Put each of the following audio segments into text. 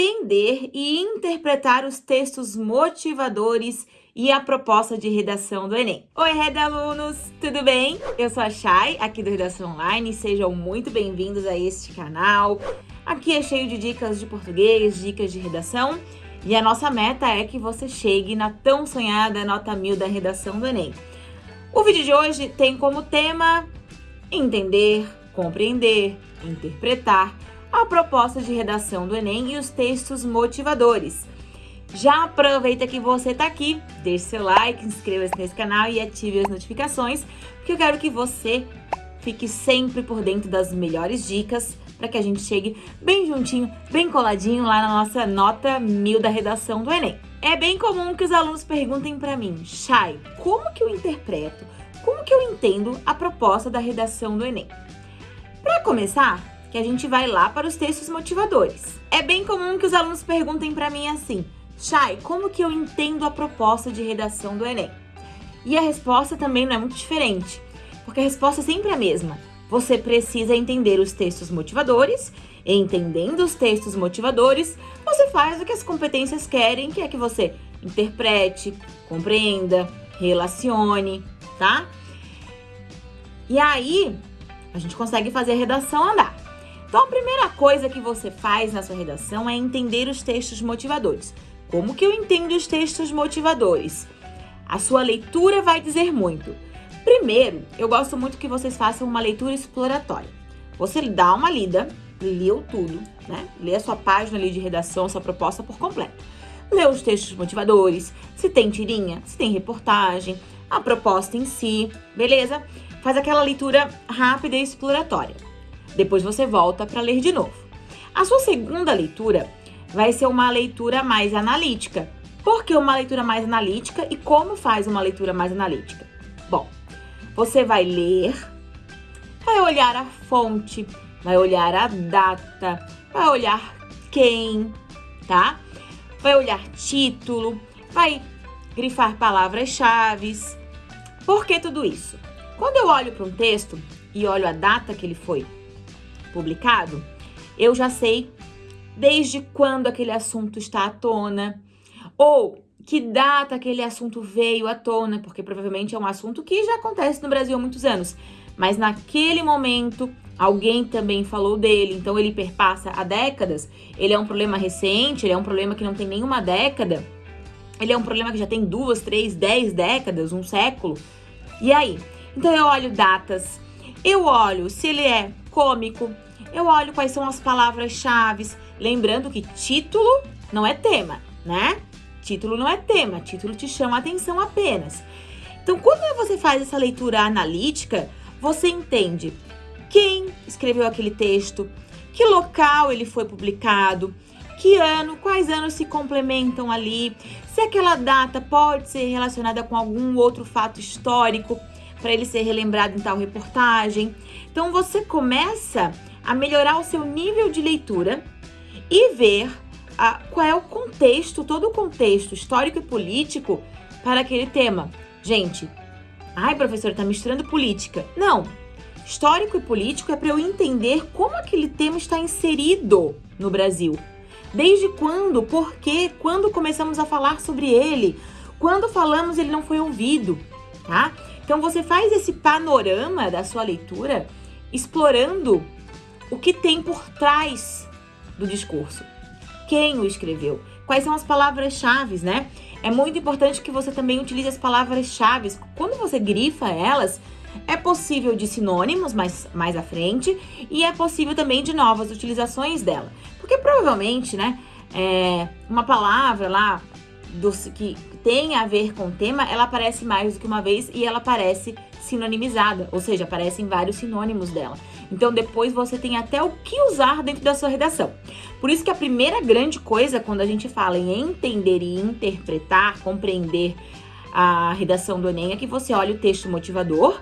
compreender e interpretar os textos motivadores e a proposta de redação do Enem. Oi, Reda alunos, tudo bem? Eu sou a Chay, aqui do Redação Online, sejam muito bem-vindos a este canal. Aqui é cheio de dicas de português, dicas de redação, e a nossa meta é que você chegue na tão sonhada nota mil da redação do Enem. O vídeo de hoje tem como tema entender, compreender, interpretar a proposta de redação do Enem e os textos motivadores. Já aproveita que você está aqui, deixe seu like, inscreva-se nesse canal e ative as notificações, porque eu quero que você fique sempre por dentro das melhores dicas para que a gente chegue bem juntinho, bem coladinho lá na nossa nota mil da redação do Enem. É bem comum que os alunos perguntem para mim, Chay, como que eu interpreto, como que eu entendo a proposta da redação do Enem? Para começar, que a gente vai lá para os textos motivadores. É bem comum que os alunos perguntem para mim assim, Chay, como que eu entendo a proposta de redação do Enem? E a resposta também não é muito diferente, porque a resposta é sempre a mesma. Você precisa entender os textos motivadores, entendendo os textos motivadores, você faz o que as competências querem, que é que você interprete, compreenda, relacione, tá? E aí, a gente consegue fazer a redação andar. Então, a primeira coisa que você faz na sua redação é entender os textos motivadores. Como que eu entendo os textos motivadores? A sua leitura vai dizer muito. Primeiro, eu gosto muito que vocês façam uma leitura exploratória. Você dá uma lida, leu tudo, né? Lê a sua página ali de redação, sua proposta por completo. Lê os textos motivadores, se tem tirinha, se tem reportagem, a proposta em si, beleza? Faz aquela leitura rápida e exploratória. Depois você volta para ler de novo. A sua segunda leitura vai ser uma leitura mais analítica. Por que uma leitura mais analítica e como faz uma leitura mais analítica? Bom, você vai ler, vai olhar a fonte, vai olhar a data, vai olhar quem, tá? Vai olhar título, vai grifar palavras-chave. Por que tudo isso? Quando eu olho para um texto e olho a data que ele foi publicado, eu já sei desde quando aquele assunto está à tona, ou que data aquele assunto veio à tona, porque provavelmente é um assunto que já acontece no Brasil há muitos anos, mas naquele momento alguém também falou dele, então ele perpassa há décadas, ele é um problema recente, ele é um problema que não tem nenhuma década, ele é um problema que já tem duas, três, dez décadas, um século. E aí? Então eu olho datas, eu olho se ele é cômico, eu olho quais são as palavras-chave. Lembrando que título não é tema, né? Título não é tema, título te chama a atenção apenas. Então, quando você faz essa leitura analítica, você entende quem escreveu aquele texto, que local ele foi publicado, que ano, quais anos se complementam ali, se aquela data pode ser relacionada com algum outro fato histórico para ele ser relembrado em tal reportagem. Então você começa a melhorar o seu nível de leitura e ver a, qual é o contexto, todo o contexto histórico e político para aquele tema. Gente, ai professor, está misturando política. Não, histórico e político é para eu entender como aquele tema está inserido no Brasil. Desde quando, por quê, quando começamos a falar sobre ele, quando falamos ele não foi ouvido, tá? Então você faz esse panorama da sua leitura explorando o que tem por trás do discurso. Quem o escreveu? Quais são as palavras-chave, né? É muito importante que você também utilize as palavras-chave. Quando você grifa elas, é possível de sinônimos mais, mais à frente e é possível também de novas utilizações dela. Porque provavelmente, né, é, uma palavra lá do, que tem a ver com o tema, ela aparece mais do que uma vez e ela aparece sinonimizada, ou seja, aparecem vários sinônimos dela. Então depois você tem até o que usar dentro da sua redação. Por isso que a primeira grande coisa quando a gente fala em entender e interpretar, compreender a redação do Enem é que você olha o texto motivador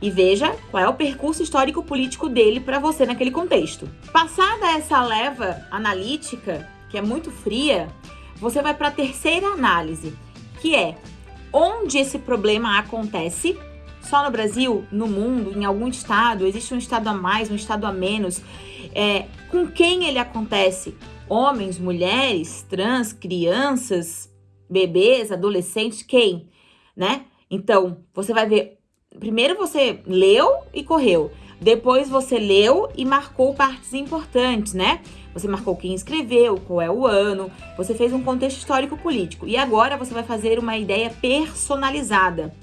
e veja qual é o percurso histórico-político dele para você naquele contexto. Passada essa leva analítica, que é muito fria, você vai para a terceira análise, que é onde esse problema acontece. Só no Brasil, no mundo, em algum estado, existe um estado a mais, um estado a menos, é, com quem ele acontece, homens, mulheres, trans, crianças, bebês, adolescentes, quem, né? Então, você vai ver, primeiro você leu e correu, depois você leu e marcou partes importantes, né? Você marcou quem escreveu, qual é o ano, você fez um contexto histórico político. E agora você vai fazer uma ideia personalizada.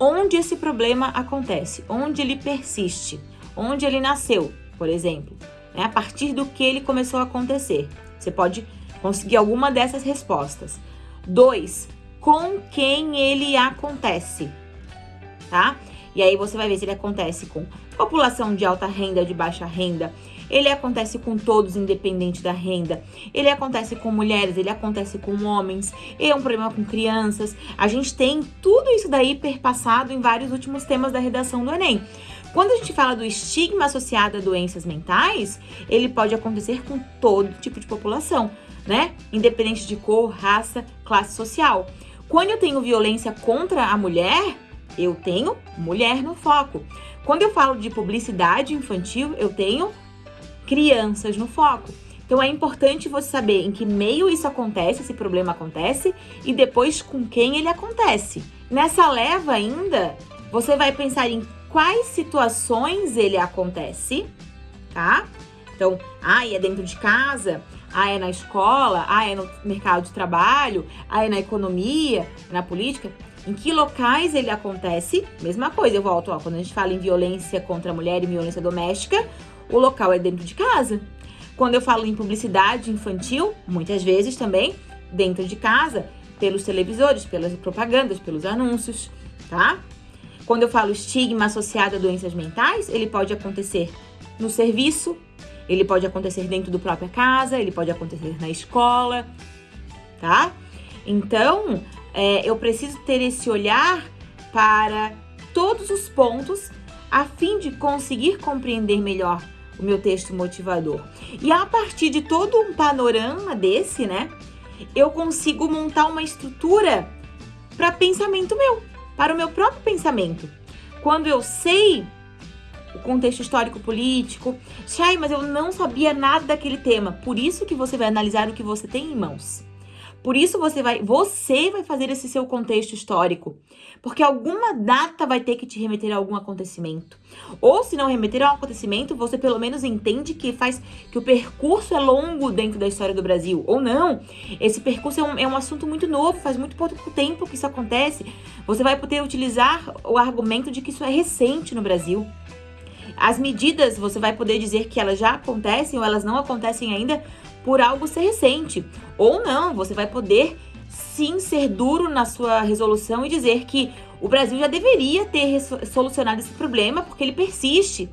Onde esse problema acontece? Onde ele persiste? Onde ele nasceu, por exemplo? Né? A partir do que ele começou a acontecer. Você pode conseguir alguma dessas respostas. Dois, com quem ele acontece, tá? E aí você vai ver se ele acontece com população de alta renda, de baixa renda, ele acontece com todos, independente da renda. Ele acontece com mulheres, ele acontece com homens. É um problema com crianças. A gente tem tudo isso daí perpassado em vários últimos temas da redação do Enem. Quando a gente fala do estigma associado a doenças mentais, ele pode acontecer com todo tipo de população, né? Independente de cor, raça, classe social. Quando eu tenho violência contra a mulher, eu tenho mulher no foco. Quando eu falo de publicidade infantil, eu tenho crianças no foco. Então é importante você saber em que meio isso acontece, esse problema acontece, e depois com quem ele acontece. Nessa leva ainda, você vai pensar em quais situações ele acontece, tá? Então, ah, é dentro de casa, ah, é na escola, ah, é no mercado de trabalho, ah, é na economia, na política. Em que locais ele acontece? Mesma coisa, eu volto, ó, quando a gente fala em violência contra a mulher e violência doméstica, o local é dentro de casa. Quando eu falo em publicidade infantil, muitas vezes também dentro de casa, pelos televisores, pelas propagandas, pelos anúncios, tá? Quando eu falo estigma associado a doenças mentais, ele pode acontecer no serviço, ele pode acontecer dentro do própria casa, ele pode acontecer na escola, tá? Então, é, eu preciso ter esse olhar para todos os pontos a fim de conseguir compreender melhor o meu texto motivador. E a partir de todo um panorama desse, né, eu consigo montar uma estrutura para pensamento meu para o meu próprio pensamento. Quando eu sei o contexto histórico político, Chay, mas eu não sabia nada daquele tema. Por isso que você vai analisar o que você tem em mãos. Por isso você vai, você vai fazer esse seu contexto histórico, porque alguma data vai ter que te remeter a algum acontecimento. Ou se não remeter a um acontecimento, você pelo menos entende que faz que o percurso é longo dentro da história do Brasil. Ou não, esse percurso é um, é um assunto muito novo, faz muito pouco tempo que isso acontece. Você vai poder utilizar o argumento de que isso é recente no Brasil. As medidas, você vai poder dizer que elas já acontecem ou elas não acontecem ainda por algo ser recente. Ou não, você vai poder sim ser duro na sua resolução e dizer que o Brasil já deveria ter solucionado esse problema porque ele persiste.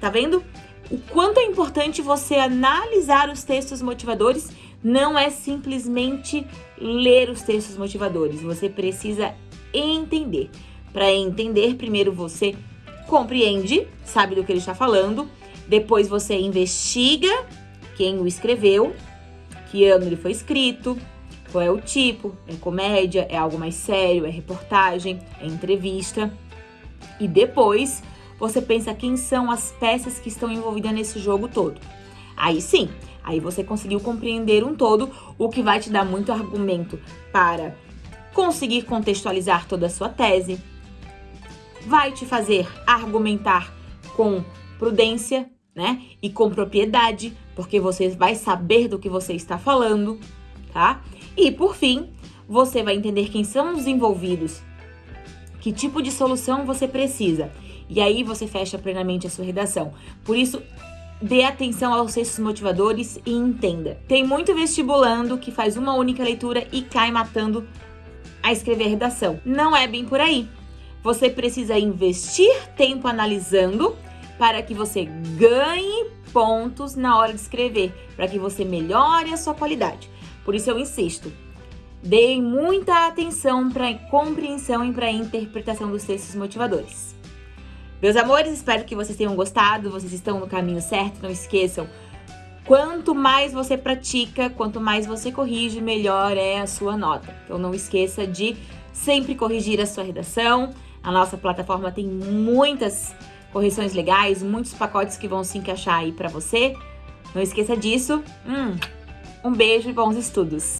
Tá vendo? O quanto é importante você analisar os textos motivadores não é simplesmente ler os textos motivadores, você precisa entender. Para entender, primeiro você compreende, sabe do que ele está falando, depois você investiga quem o escreveu, que ano ele foi escrito, qual é o tipo, é comédia, é algo mais sério, é reportagem, é entrevista. E depois você pensa quem são as peças que estão envolvidas nesse jogo todo. Aí sim, aí você conseguiu compreender um todo, o que vai te dar muito argumento para conseguir contextualizar toda a sua tese, vai te fazer argumentar com prudência, né? E com propriedade, porque você vai saber do que você está falando, tá? E por fim, você vai entender quem são os envolvidos, que tipo de solução você precisa. E aí você fecha plenamente a sua redação. Por isso, dê atenção aos textos motivadores e entenda. Tem muito vestibulando que faz uma única leitura e cai matando a escrever a redação. Não é bem por aí. Você precisa investir tempo analisando para que você ganhe pontos na hora de escrever, para que você melhore a sua qualidade. Por isso eu insisto, dê muita atenção para a compreensão e para a interpretação dos textos motivadores. Meus amores, espero que vocês tenham gostado, vocês estão no caminho certo, não esqueçam. Quanto mais você pratica, quanto mais você corrige, melhor é a sua nota. Então não esqueça de sempre corrigir a sua redação. A nossa plataforma tem muitas correções legais, muitos pacotes que vão se encaixar aí para você. Não esqueça disso. Hum, um beijo e bons estudos!